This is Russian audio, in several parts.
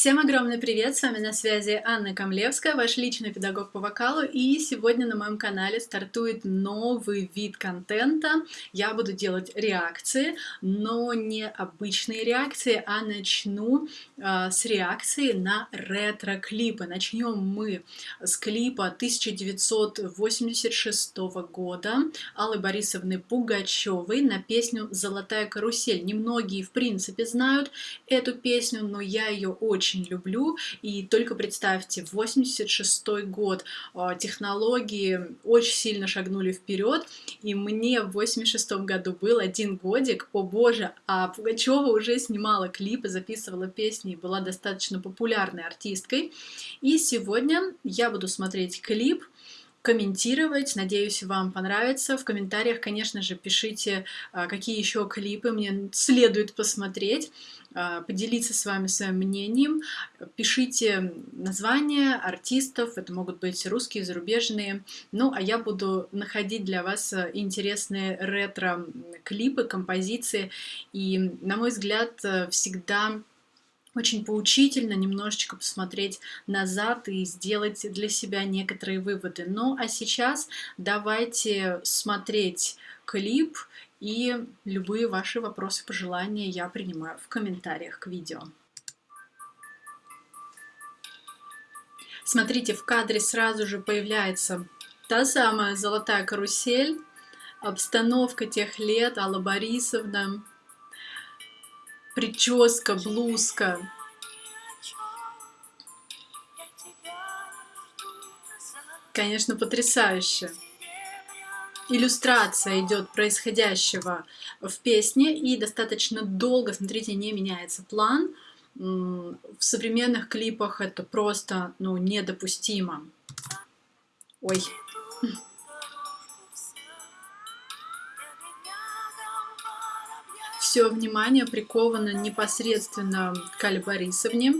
Всем огромный привет! С вами на связи Анна Камлевская, ваш личный педагог по вокалу. И сегодня на моем канале стартует новый вид контента. Я буду делать реакции, но не обычные реакции, а начну э, с реакции на ретро-клипы. Начнем мы с клипа 1986 года Аллы Борисовны Пугачевой на песню «Золотая карусель». Немногие, в принципе, знают эту песню, но я ее очень очень люблю. И только представьте, 86 год, а, технологии очень сильно шагнули вперед, и мне в 86 году был один годик, о боже, а Пугачева уже снимала клипы, записывала песни была достаточно популярной артисткой. И сегодня я буду смотреть клип, комментировать. Надеюсь, вам понравится. В комментариях, конечно же, пишите, а, какие еще клипы мне следует посмотреть, а, поделиться с вами своим мнением. Пишите названия артистов, это могут быть русские, зарубежные. Ну, а я буду находить для вас интересные ретро-клипы, композиции. И, на мой взгляд, всегда очень поучительно немножечко посмотреть назад и сделать для себя некоторые выводы. Ну а сейчас давайте смотреть клип и любые ваши вопросы, пожелания я принимаю в комментариях к видео. Смотрите, в кадре сразу же появляется та самая золотая карусель, обстановка тех лет, Алла Борисовна, прическа, блузка. Конечно, потрясающе. Иллюстрация идет происходящего в песне и достаточно долго, смотрите, не меняется план. В современных клипах это просто ну, недопустимо. Ой. Все внимание приковано непосредственно к Али Борисовне.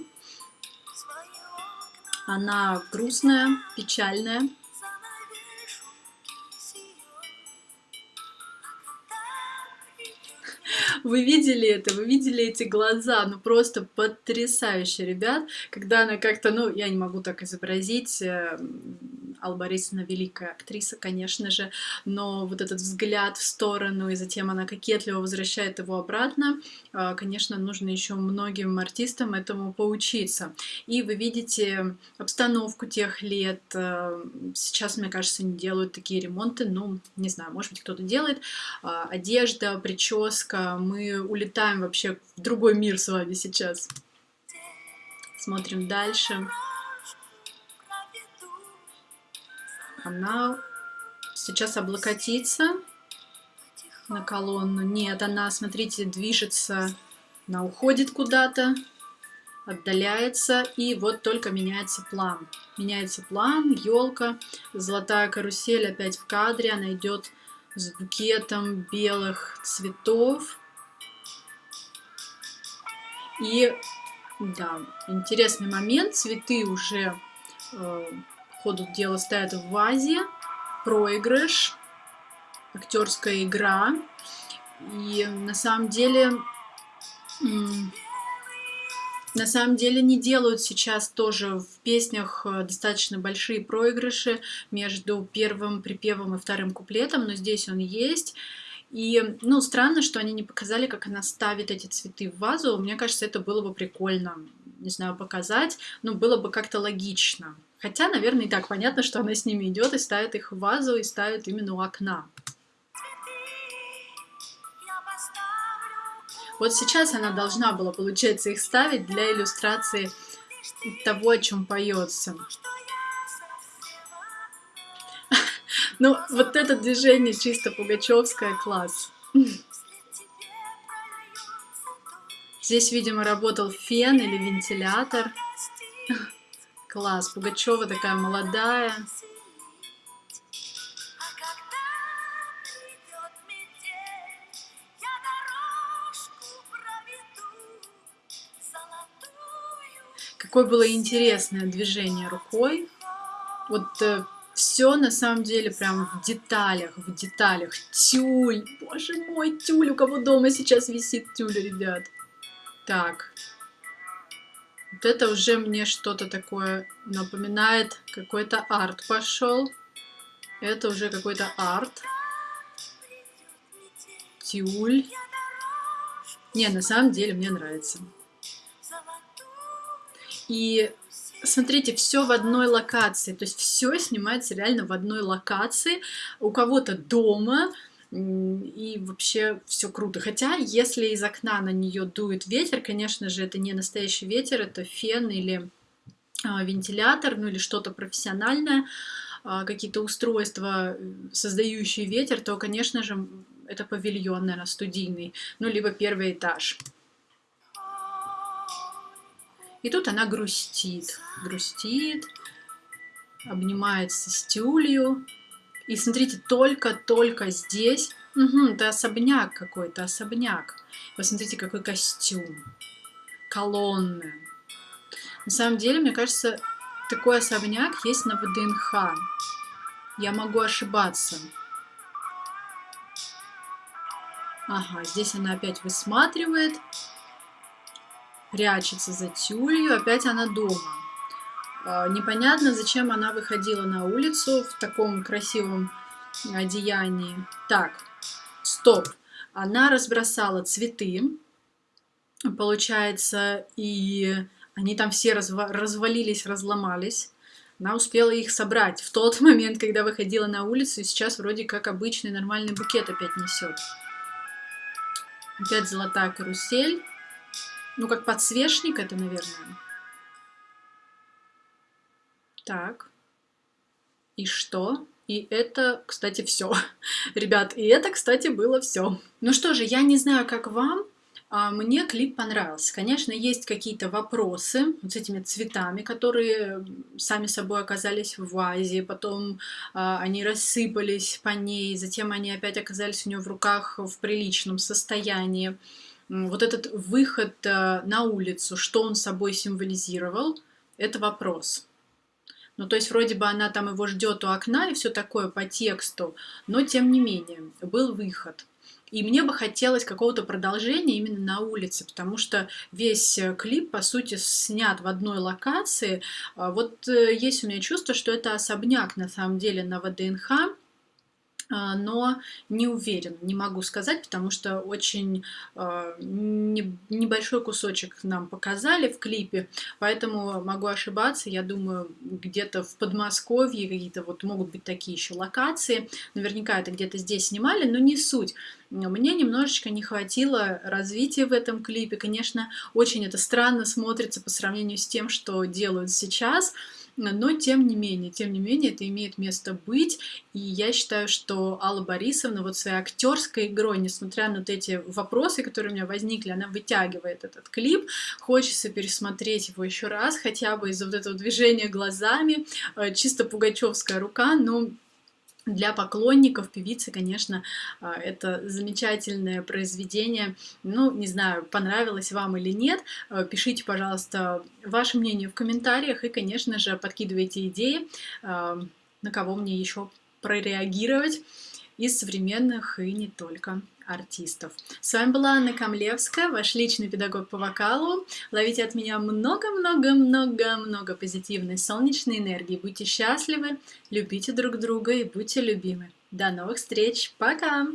Она грустная, печальная. Вы видели это? Вы видели эти глаза? Ну просто потрясающе, ребят. Когда она как-то, ну я не могу так изобразить, эм, Алла Борисовна великая актриса, конечно же, но вот этот взгляд в сторону, и затем она кокетливо возвращает его обратно, а, конечно, нужно еще многим артистам этому поучиться. И вы видите обстановку тех лет, а, сейчас, мне кажется, не делают такие ремонты, ну, не знаю, может быть, кто-то делает. А, одежда, прическа, мы улетаем вообще в другой мир с вами сейчас. Смотрим дальше. Она сейчас облокотится на колонну. Нет, она, смотрите, движется, она уходит куда-то, отдаляется, и вот только меняется план. Меняется план, елка, золотая карусель опять в кадре, она идет с букетом белых цветов. И, да, интересный момент, цветы уже э, ходу дела стоят в вазе, проигрыш, актерская игра. И на самом деле, на самом деле не делают сейчас тоже в песнях э, достаточно большие проигрыши между первым припевом и вторым куплетом, но здесь он есть. И, ну, странно, что они не показали, как она ставит эти цветы в вазу. Мне кажется, это было бы прикольно, не знаю, показать, но было бы как-то логично. Хотя, наверное, и так понятно, что она с ними идет и ставит их в вазу, и ставит именно у окна. Вот сейчас она должна была, получается, их ставить для иллюстрации того, о чем поется. Ну, вот это движение чисто пугачевское, класс. Здесь, видимо, работал фен или вентилятор. Класс, Пугачева такая молодая. Какое было интересное движение рукой. Вот э, все на самом деле прям в деталях, в деталях. Тюль, боже мой, тюль, у кого дома сейчас висит тюль, ребят. Так, Вот это уже мне что-то такое напоминает, какой-то арт пошел. Это уже какой-то арт. Тюль. Не, на самом деле мне нравится. И смотрите, все в одной локации. То есть все снимается реально в одной локации. У кого-то дома, и вообще все круто. Хотя, если из окна на нее дует ветер, конечно же, это не настоящий ветер, это фен или а, вентилятор, ну или что-то профессиональное, а, какие-то устройства, создающие ветер, то, конечно же, это павильон, наверное, студийный, ну либо первый этаж. И тут она грустит, грустит, обнимается с тюлью, и смотрите, только-только здесь... Угу, это особняк какой-то, особняк. Посмотрите, какой костюм. Колонны. На самом деле, мне кажется, такой особняк есть на ВДНХ. Я могу ошибаться. Ага, здесь она опять высматривает. Прячется за тюлью. Опять она дома. А, непонятно, зачем она выходила на улицу в таком красивом одеянии. Так, стоп. Она разбросала цветы, получается, и они там все разва развалились, разломались. Она успела их собрать в тот момент, когда выходила на улицу, и сейчас вроде как обычный нормальный букет опять несет. Опять золотая карусель. Ну, как подсвечник это, наверное. Так. И что? И это, кстати, все. Ребят, и это, кстати, было все. Ну что же, я не знаю, как вам, а мне клип понравился. Конечно, есть какие-то вопросы вот с этими цветами, которые сами собой оказались в вазе, потом а, они рассыпались по ней, затем они опять оказались у нее в руках в приличном состоянии. Вот этот выход а, на улицу, что он собой символизировал, это вопрос. Ну, то есть вроде бы она там его ждет у окна и все такое по тексту, но тем не менее был выход. И мне бы хотелось какого-то продолжения именно на улице, потому что весь клип, по сути, снят в одной локации. А вот э, есть у меня чувство, что это особняк на самом деле на ВДНХ, но не уверен, не могу сказать, потому что очень э, не, небольшой кусочек нам показали в клипе, поэтому могу ошибаться. Я думаю, где-то в Подмосковье какие-то вот могут быть такие еще локации. Наверняка это где-то здесь снимали, но не суть. Мне немножечко не хватило развития в этом клипе. Конечно, очень это странно смотрится по сравнению с тем, что делают сейчас но тем не менее, тем не менее, это имеет место быть, и я считаю, что Алла Борисовна вот своей актерской игрой, несмотря на вот эти вопросы, которые у меня возникли, она вытягивает этот клип, хочется пересмотреть его еще раз, хотя бы из-за вот этого движения глазами, э, чисто пугачевская рука, но для поклонников певицы, конечно, а, это замечательное произведение. Ну, не знаю, понравилось вам или нет. А, пишите, пожалуйста, ваше мнение в комментариях и, конечно же, подкидывайте идеи, а, на кого мне еще прореагировать из современных и не только артистов. С вами была Анна Камлевская, ваш личный педагог по вокалу. Ловите от меня много-много-много-много позитивной солнечной энергии. Будьте счастливы, любите друг друга и будьте любимы. До новых встреч. Пока!